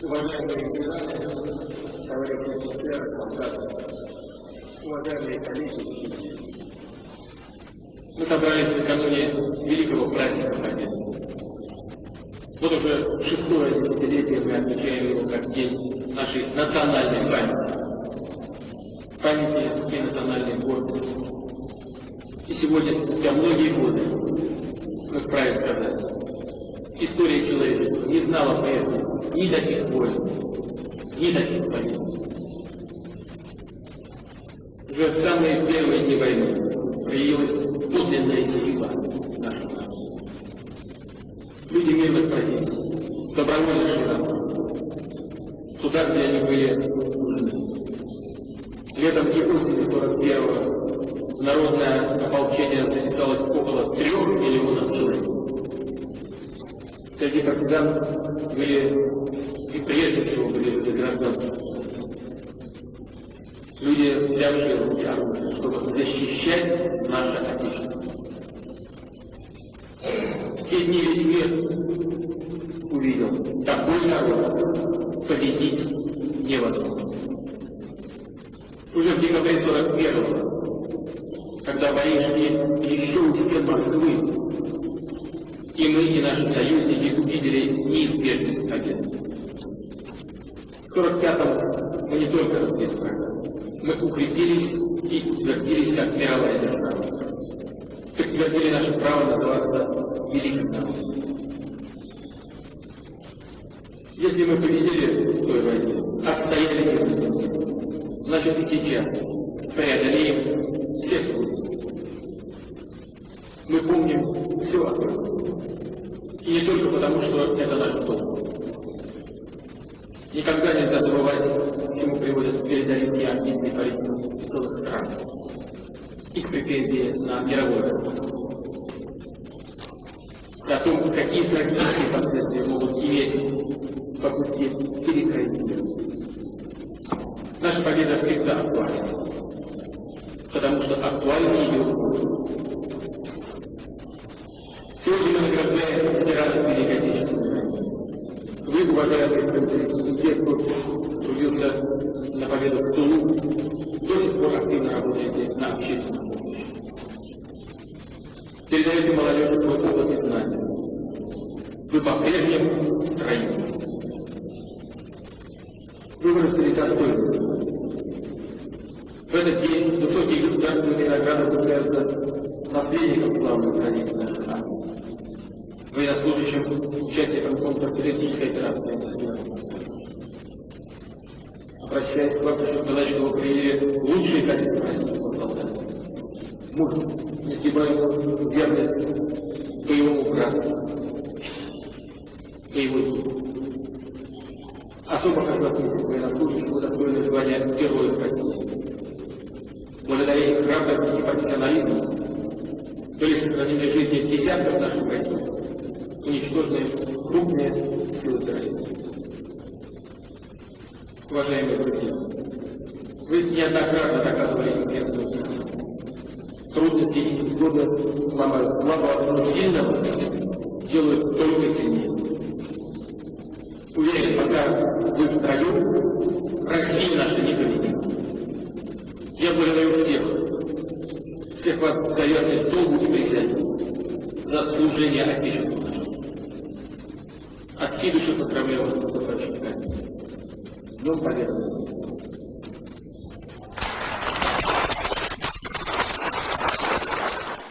Уважаемые ветераны, товарищи офицеры, солдаты, уважаемые коллеги. Мы собрались накануне великого праздника Победы. Вот уже шестое десятилетие мы отмечаем его как день нашей национальной памяти. Памяти и национальной гордости. И сегодня, спустя многие годы, мы вправе сказать, история человечества не знала прежде ни таких войн, ни таких побед. Уже в самые первые дни войны проявилась подлинная сила нашего народа. Люди мирных позиций, добровольно шли туда, где они были нужны. Летом и осенью 41-го народное ополчение записалось около трех миллионов человек. Среди партизан были и прежде всего были люди гражданских. Люди, взявшие руки оружие, чтобы защищать наше Отечество. В те дни весь мир увидел, такой народ победить невозможно. Уже в декабре 41 когда бои еще у стен Москвы, и мы, и наши союзники увидели неизбежность победы. В 45-м мы не только разбили врага, мы укрепились и утвердились как мировая держава. Подтвердили наше право называться великим народом. Если мы победили в той войне, отстояли мир значит и сейчас преодолеем все трудности. Мы помним все об этом. И не только потому, что это наш долг. Никогда нельзя забывать, к чему приводят передовицкие амбиции политиков целых стран. Их претензии на мировое государство. О том, какие трагические последствия могут иметь попытки перекроить мир. Наша победа всегда актуальна, потому что актуальна ее Сегодня мы награждаем Представители, те, кто трудился на победу в Тулу, до сих пор активно работаете на общественном помощи. Передаете молодежи свой опыт и знания. Вы по-прежнему строю. Вы выросли достойно. В этот день высокие государственные награды вручаются наследникам славных традиций нашей армии военнослужащим, участникам контртеррористической операции на Обращаясь к вам, хочу сказать, что вы приняли лучшие качества российского солдата. Мужество, несгибаемую верность боевому братству, боевой дух. Особо хочу отметить военнослужащих, удостоенных звания Героев России. Благодаря их храбрости и профессионализму были сохранены жизни десятков наших бойцов, уничтожены крупные силы террористов. Уважаемые друзья, вы неоднократно доказывали известную. Трудности и невзгоды ломают слабого, но сильного делают только сильнее. Уверен, пока вы в строю, Россия наша не победит. Я благодарю всех, всех вас за верность долгу и присяге, за служение Отечеству. От всей души поздравляю вас с наступающим праздником. С Днем Победы!